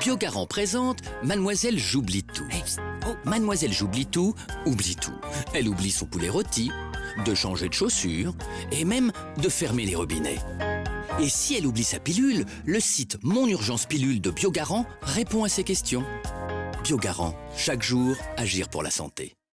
Biogarant présente Mademoiselle J'oublie tout. Oh. Mademoiselle J'oublie tout, oublie tout. Elle oublie son poulet rôti, de changer de chaussures et même de fermer les robinets. Et si elle oublie sa pilule, le site Mon Urgence Pilule de Biogarant répond à ces questions. Biogarant, chaque jour, agir pour la santé.